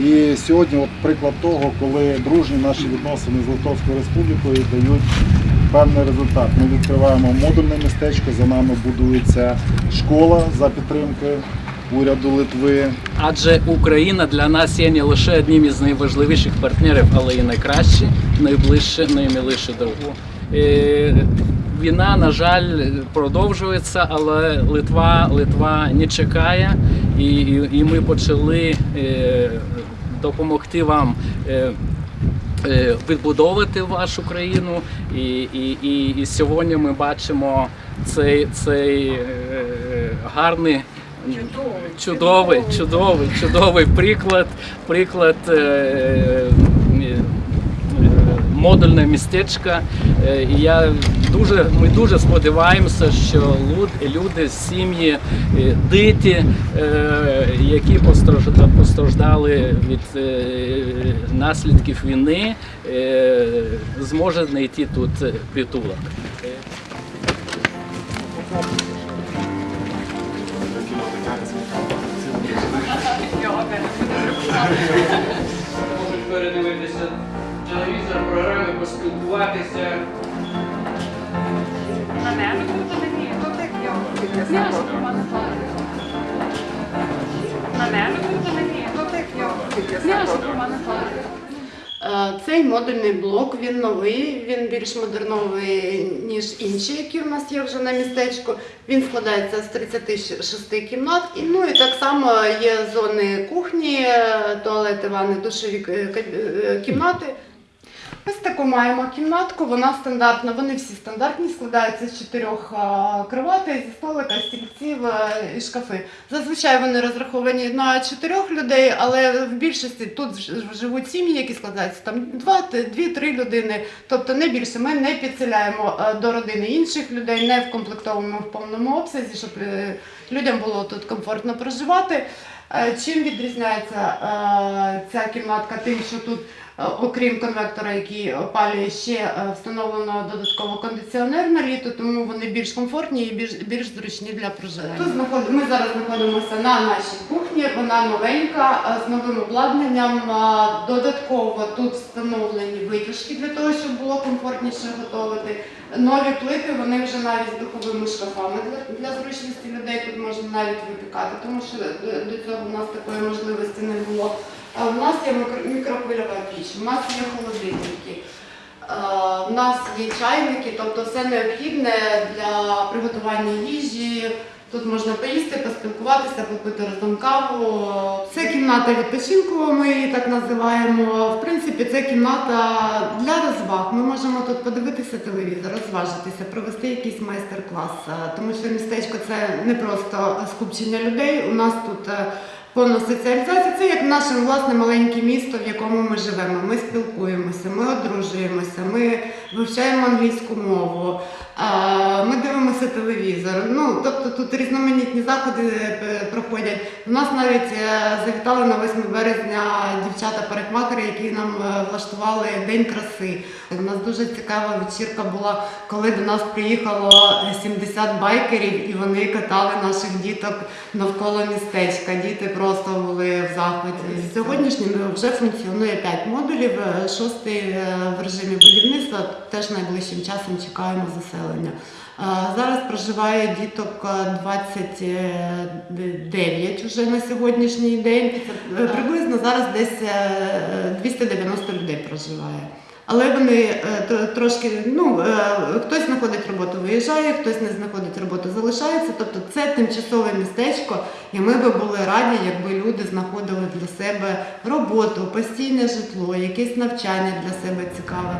І сьогодні от приклад того, коли дружні наші відносини з Литовською Республікою дають певний результат. Ми відкриваємо модульне містечко, за нами будується школа за підтримки уряду Литви. Адже Україна для нас є не лише одним із найважливіших партнерів, але і найкраще, найближче, наймиліше друг. Е, Війна, на жаль, продовжується, але Литва, Литва не чекає, і, і, і ми почали е, допомогти вам. Е, е, Відбудовувати вашу країну, і, і, і, і сьогодні ми бачимо цей, цей е, гарний чудовий, чудовий, чудовий чудовий приклад, приклад модульне містечка. Е, я дуже, ми дуже сподіваємося, що люди, сім'ї, е, діти, е, які постраждали від наслідків війни, зможуть знайти тут притулок. Можуть передивитися телевізор, поспілкуватися. Е, Цей модульний блок він новий, він більш модерновий, ніж інші, які в нас є вже на містечку. Він складається з 36 кімнат. І, ну і так само є зони кухні, е, туалети, ванни, душові е, е, кімнати. Ось таку маємо кімнатку, вона стандартна, вони всі стандартні, складаються з чотирьох кроватей, зі столика, стільців е, і шкафи. Зазвичай вони розраховані на чотирьох людей, але в більшості тут живуть сім'ї, які складаються там дві-три людини, тобто не більше. Ми не підселяємо е, до родини інших людей, не вкомплектовуємо в повному обсязі, щоб е, людям було тут комфортно проживати. Е, Чим відрізняється е, ця кімнатка тим, що тут Е, Окрім конвектора, який опалює, ще встановлено додатково кондиціонер на літо, тому вони більш комфортні і більш, більш зручні для проживання. Тут ми зараз знаходимося на нашій кухні, вона новенька з новим обладнанням. Додатково тут встановлені витяжки для того, щоб було комфортніше готувати. Нові плити, вони вже навіть з духовими шкафами для, для зручності людей тут можна навіть випікати, тому що до, до цього в нас такої можливості не було. А У нас є мікрохвильова піч, у нас є холодильники, е, у нас є чайники, тобто все необхідне для приготування їжі. Тут можна поїсти, поспілкуватися, попити разом каву. Це кімната відпочинку, ми її так називаємо. В принципі, це кімната для розваг. Ми можемо тут подивитися телевізор, розважитися, провести якийсь майстер-клас. Е, Тому що містечко це не просто скупчення людей. У нас тут е, повна соціалізація. Це як наше власне маленьке місто, в якому ми живемо. Ми спілкуємося, ми одружуємося, ми вивчаємо англійську мову, ми телевізор. Ну тобто тут різноманітні заходи е, проходять. У нас навіть е, завітали на 8 березня дівчата-парикмахери, які нам е, влаштували день краси. У нас дуже цікава вечірка була, коли до нас приїхало 70 байкерів, і вони катали наших діток навколо містечка. Діти просто були в захваті. Сьогоднішнім вже функціонує 5 модулів, шостий в режимі будівництва. Теж найближчим часом чекаємо заселення. Е, Зараз проживає діток е, 29 вже на сьогоднішній день. Е, Приблизно зараз десь е, 290 людей проживає. Але вони е, трошки, ну е, хтось знаходить роботу, виїжджає, хтось не знаходить роботу, залишається. Тобто це тимчасове містечко, і ми би були раді, якби люди знаходили для себе роботу, постійне житло, якесь навчання для себе цікаве.